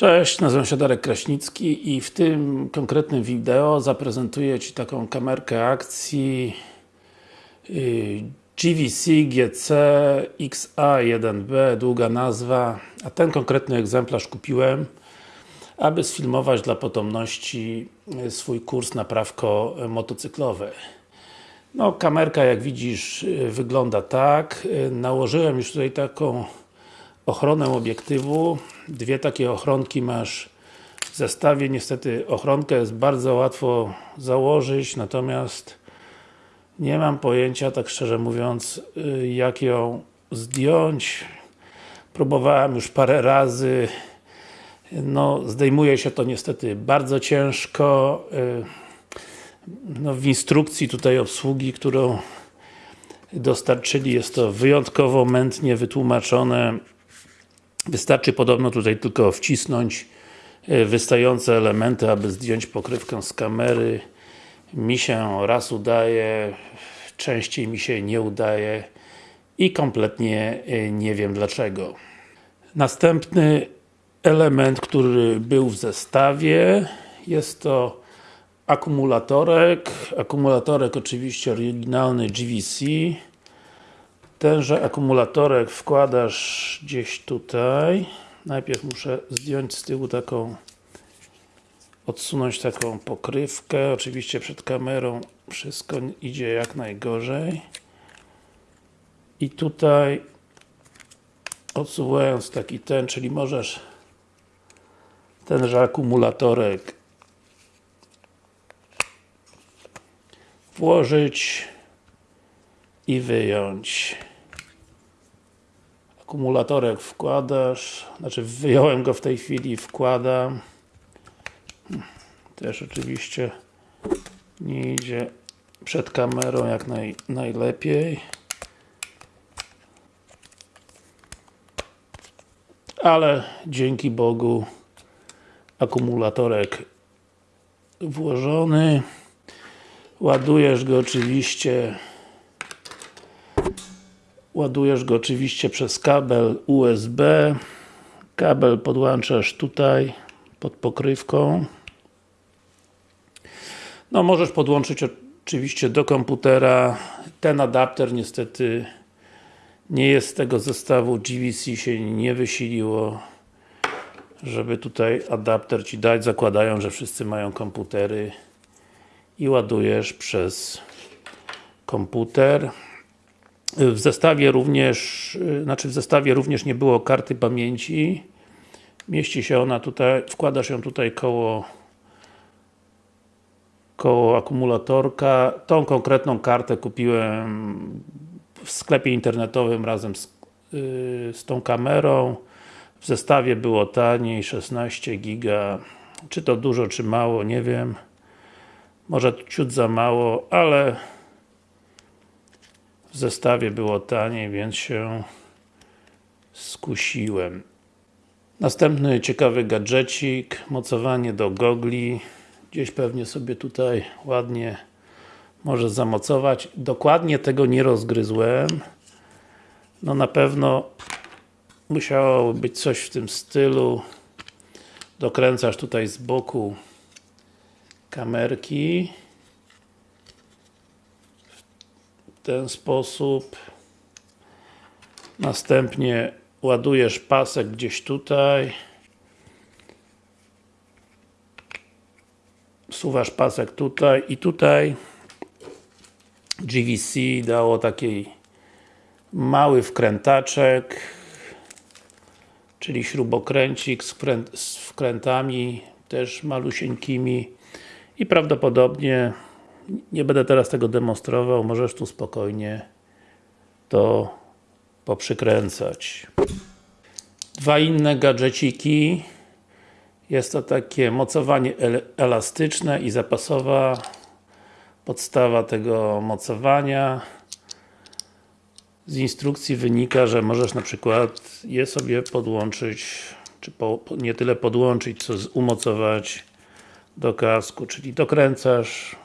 Cześć, nazywam się Darek Kraśnicki i w tym konkretnym wideo zaprezentuję Ci taką kamerkę akcji y, GVC GC XA1B, długa nazwa, a ten konkretny egzemplarz kupiłem aby sfilmować dla potomności y, swój kurs naprawko motocyklowy. No, kamerka jak widzisz y, wygląda tak. Nałożyłem już tutaj taką ochronę obiektywu. Dwie takie ochronki masz w zestawie. Niestety ochronkę jest bardzo łatwo założyć, natomiast nie mam pojęcia, tak szczerze mówiąc, y, jak ją zdjąć. Próbowałem już parę razy. No, zdejmuje się to niestety bardzo ciężko. Y, no, w instrukcji tutaj obsługi, którą dostarczyli, jest to wyjątkowo mętnie wytłumaczone. Wystarczy podobno tutaj tylko wcisnąć e, wystające elementy, aby zdjąć pokrywkę z kamery. Mi się raz udaje, częściej mi się nie udaje i kompletnie e, nie wiem dlaczego. Następny element, który był w zestawie jest to akumulatorek. Akumulatorek oczywiście oryginalny GVC Tenże akumulatorek wkładasz gdzieś tutaj. Najpierw muszę zdjąć z tyłu taką odsunąć taką pokrywkę. Oczywiście przed kamerą wszystko idzie jak najgorzej. I tutaj odsuwając taki ten, czyli możesz tenże akumulatorek włożyć i wyjąć akumulatorek wkładasz, znaczy wyjąłem go w tej chwili, wkładam. Też oczywiście nie idzie przed kamerą jak naj, najlepiej. Ale dzięki Bogu akumulatorek włożony. Ładujesz go oczywiście Ładujesz go oczywiście przez kabel USB. Kabel podłączasz tutaj pod pokrywką. No możesz podłączyć oczywiście do komputera. Ten adapter niestety nie jest z tego zestawu. GVC się nie wysiliło żeby tutaj adapter Ci dać. Zakładają, że wszyscy mają komputery i ładujesz przez komputer. W zestawie również, znaczy w zestawie również nie było karty pamięci. Mieści się ona tutaj, wkładasz ją tutaj koło koło akumulatorka. Tą konkretną kartę kupiłem w sklepie internetowym razem z, yy, z tą kamerą. W zestawie było taniej, 16 giga. Czy to dużo, czy mało, nie wiem. Może ciut za mało, ale w zestawie było taniej, więc się skusiłem. Następny ciekawy gadżecik, mocowanie do gogli. Gdzieś pewnie sobie tutaj ładnie może zamocować. Dokładnie tego nie rozgryzłem. No na pewno musiało być coś w tym stylu. Dokręcasz tutaj z boku kamerki ten sposób. Następnie ładujesz pasek gdzieś tutaj. Suwasz pasek tutaj i tutaj GVC dało taki mały wkrętaczek czyli śrubokręcik z, wkręt, z wkrętami też malusieńkimi i prawdopodobnie nie będę teraz tego demonstrował, możesz tu spokojnie to poprzykręcać. Dwa inne gadżeciki. Jest to takie mocowanie elastyczne i zapasowa podstawa tego mocowania. Z instrukcji wynika, że możesz na przykład je sobie podłączyć, czy po, nie tyle podłączyć, co umocować do kasku, czyli dokręcasz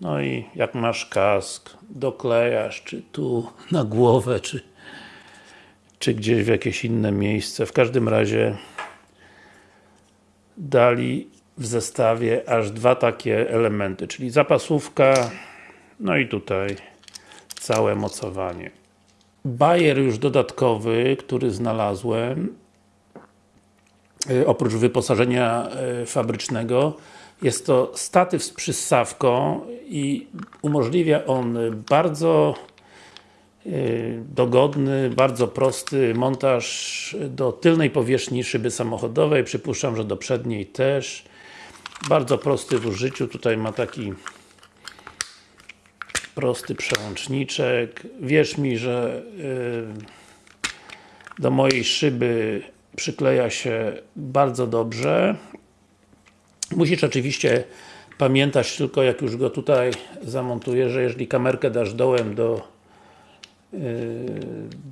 no i jak masz kask, doklejasz, czy tu na głowę, czy, czy gdzieś w jakieś inne miejsce. W każdym razie dali w zestawie aż dwa takie elementy, czyli zapasówka, no i tutaj całe mocowanie. Bajer już dodatkowy, który znalazłem, y, oprócz wyposażenia y, fabrycznego, jest to statyw z przyssawką i umożliwia on bardzo y, dogodny, bardzo prosty montaż do tylnej powierzchni szyby samochodowej, przypuszczam, że do przedniej też. Bardzo prosty w użyciu, tutaj ma taki prosty przełączniczek. Wierz mi, że yy, do mojej szyby przykleja się bardzo dobrze. Musisz oczywiście pamiętać tylko, jak już go tutaj zamontuję, że jeżeli kamerkę dasz dołem do yy,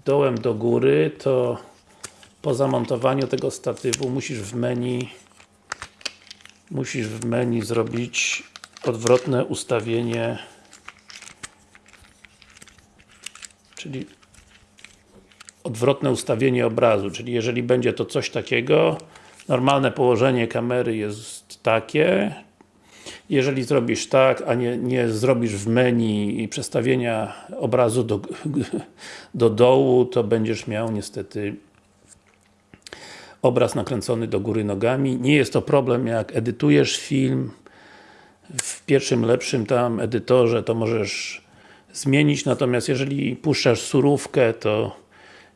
dołem do góry, to po zamontowaniu tego statywu musisz w menu musisz w menu zrobić odwrotne ustawienie. Czyli odwrotne ustawienie obrazu, czyli jeżeli będzie to coś takiego, normalne położenie kamery jest takie, jeżeli zrobisz tak, a nie, nie zrobisz w menu i przestawienia obrazu do, do dołu, to będziesz miał niestety obraz nakręcony do góry nogami. Nie jest to problem jak edytujesz film w pierwszym lepszym tam edytorze, to możesz zmienić, natomiast jeżeli puszczasz surówkę, to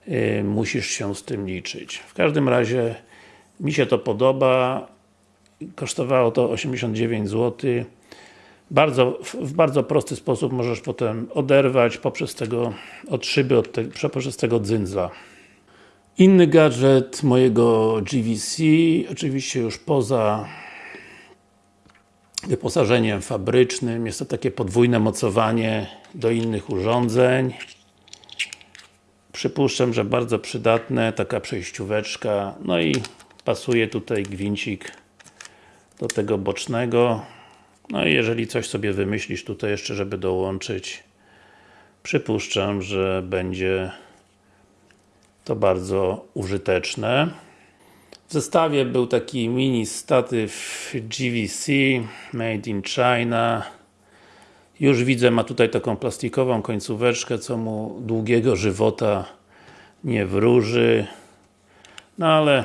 yy, musisz się z tym liczyć. W każdym razie mi się to podoba, kosztowało to 89 zł. Bardzo, w bardzo prosty sposób możesz potem oderwać poprzez tego, od szyby, od te, poprzez tego dzyndzla. Inny gadżet mojego GVC, oczywiście już poza wyposażeniem fabrycznym, jest to takie podwójne mocowanie do innych urządzeń. Przypuszczam, że bardzo przydatne, taka przejścióweczka, no i pasuje tutaj gwincik do tego bocznego. No i jeżeli coś sobie wymyślisz tutaj jeszcze, żeby dołączyć, przypuszczam, że będzie to bardzo użyteczne. W zestawie był taki mini statyw GVC Made in China już widzę, ma tutaj taką plastikową końcóweczkę, co mu długiego żywota nie wróży. No ale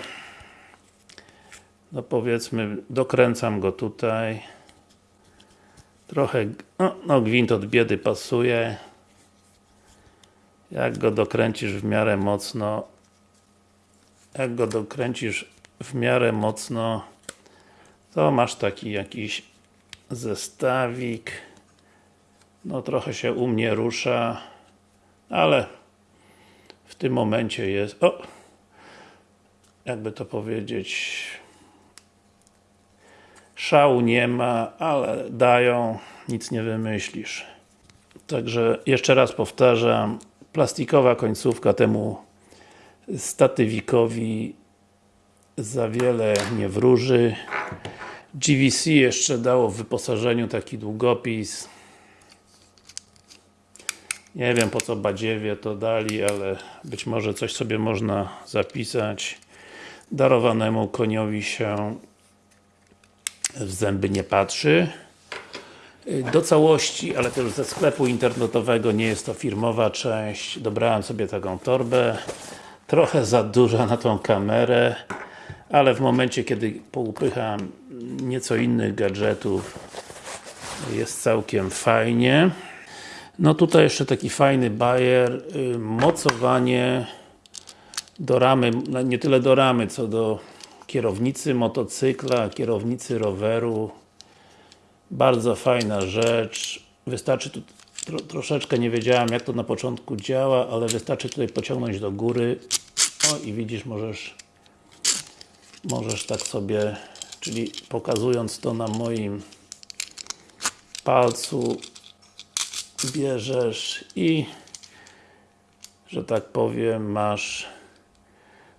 no powiedzmy, dokręcam go tutaj. Trochę, no, no gwint od biedy pasuje. Jak go dokręcisz w miarę mocno, jak go dokręcisz w miarę mocno, to masz taki jakiś zestawik. No trochę się u mnie rusza, ale w tym momencie jest, o, jakby to powiedzieć, szału nie ma, ale dają, nic nie wymyślisz. Także jeszcze raz powtarzam, plastikowa końcówka temu statywikowi za wiele nie wróży. GVC jeszcze dało w wyposażeniu taki długopis nie wiem po co badziewie to dali, ale być może coś sobie można zapisać. Darowanemu koniowi się w zęby nie patrzy. Do całości, ale już ze sklepu internetowego, nie jest to firmowa część. Dobrałem sobie taką torbę. Trochę za duża na tą kamerę, ale w momencie, kiedy poupycham nieco innych gadżetów, jest całkiem fajnie. No tutaj jeszcze taki fajny bajer, y, mocowanie do ramy, no nie tyle do ramy, co do kierownicy motocykla, kierownicy roweru. Bardzo fajna rzecz. Wystarczy tu tro, troszeczkę nie wiedziałem jak to na początku działa, ale wystarczy tutaj pociągnąć do góry. O i widzisz, możesz możesz tak sobie, czyli pokazując to na moim palcu bierzesz i że tak powiem masz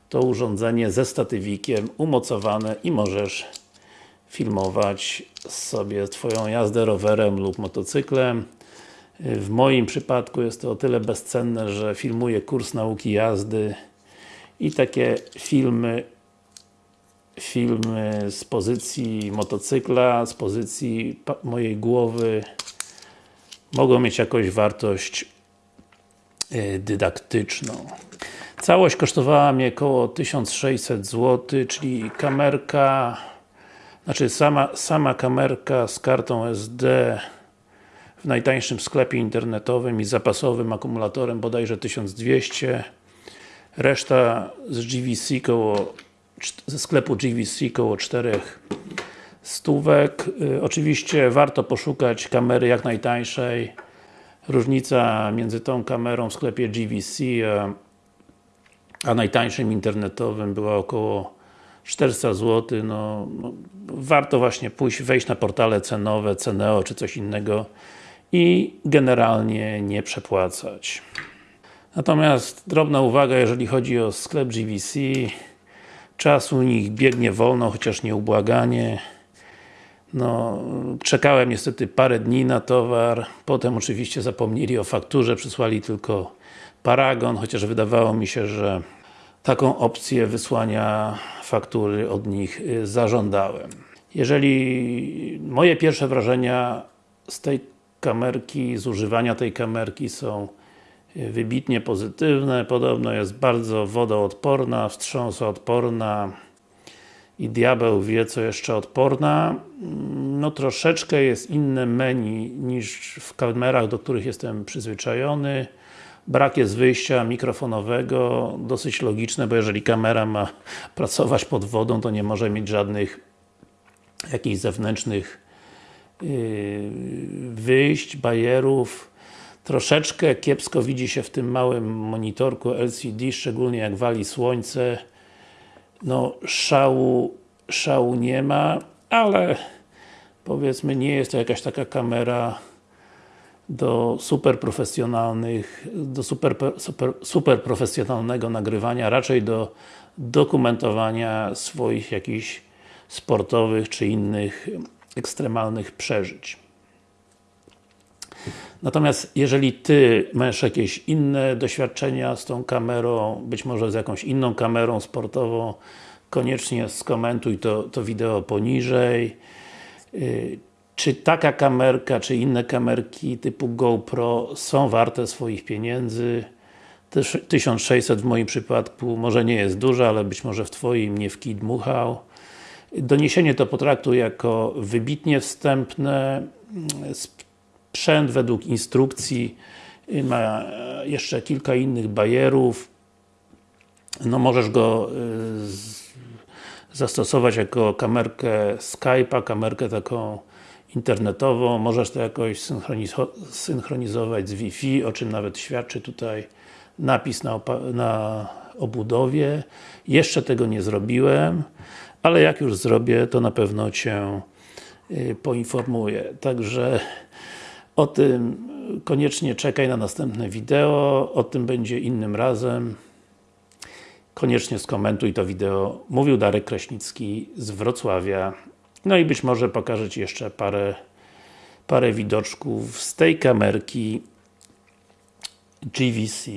to urządzenie ze statywikiem umocowane i możesz filmować sobie Twoją jazdę rowerem lub motocyklem. W moim przypadku jest to o tyle bezcenne, że filmuję kurs nauki jazdy i takie filmy filmy z pozycji motocykla, z pozycji mojej głowy mogą mieć jakąś wartość e, dydaktyczną. Całość kosztowała mnie około 1600 zł, czyli kamerka znaczy sama, sama kamerka z kartą SD w najtańszym sklepie internetowym i zapasowym akumulatorem bodajże 1200 reszta z GVC koło ze sklepu GVC koło 4 stówek. Y, oczywiście warto poszukać kamery jak najtańszej. Różnica między tą kamerą w sklepie GVC a, a najtańszym internetowym była około 400 zł, no, no, warto właśnie pójść, wejść na portale cenowe, Ceneo czy coś innego i generalnie nie przepłacać. Natomiast drobna uwaga, jeżeli chodzi o sklep GVC czas u nich biegnie wolno, chociaż nieubłaganie. No, czekałem niestety parę dni na towar, potem oczywiście zapomnieli o fakturze, przysłali tylko paragon, chociaż wydawało mi się, że taką opcję wysłania faktury od nich y, zażądałem. Jeżeli moje pierwsze wrażenia z tej kamerki, z używania tej kamerki są y, wybitnie pozytywne, podobno jest bardzo wodoodporna, wstrząsoodporna i diabeł wie co jeszcze odporna. No troszeczkę jest inne menu niż w kamerach, do których jestem przyzwyczajony. Brak jest wyjścia mikrofonowego, dosyć logiczne, bo jeżeli kamera ma pracować pod wodą, to nie może mieć żadnych jakichś zewnętrznych yy, wyjść, bajerów. Troszeczkę kiepsko widzi się w tym małym monitorku LCD, szczególnie jak wali słońce. No, szału, szału nie ma, ale powiedzmy nie jest to jakaś taka kamera do super profesjonalnych, do super, super, super profesjonalnego nagrywania, raczej do dokumentowania swoich jakichś sportowych czy innych ekstremalnych przeżyć. Natomiast jeżeli Ty masz jakieś inne doświadczenia z tą kamerą, być może z jakąś inną kamerą sportową, koniecznie skomentuj to, to wideo poniżej. Y, czy taka kamerka, czy inne kamerki typu GoPro są warte swoich pieniędzy? 1600 w moim przypadku może nie jest dużo, ale być może w Twoim nie w kij dmuchał. Doniesienie to potraktuj jako wybitnie wstępne. Sprzęt według instrukcji ma jeszcze kilka innych bajerów. No możesz go y, zastosować jako kamerkę Skype'a, kamerkę taką internetową, możesz to jakoś synchronizować z Wi-Fi, o czym nawet świadczy tutaj napis na, na obudowie. Jeszcze tego nie zrobiłem, ale jak już zrobię, to na pewno Cię y, poinformuję. Także o tym koniecznie czekaj na następne wideo, o tym będzie innym razem. Koniecznie skomentuj to wideo. Mówił Darek Kraśnicki z Wrocławia. No i być może pokażę Ci jeszcze parę, parę widoczków z tej kamerki GVC.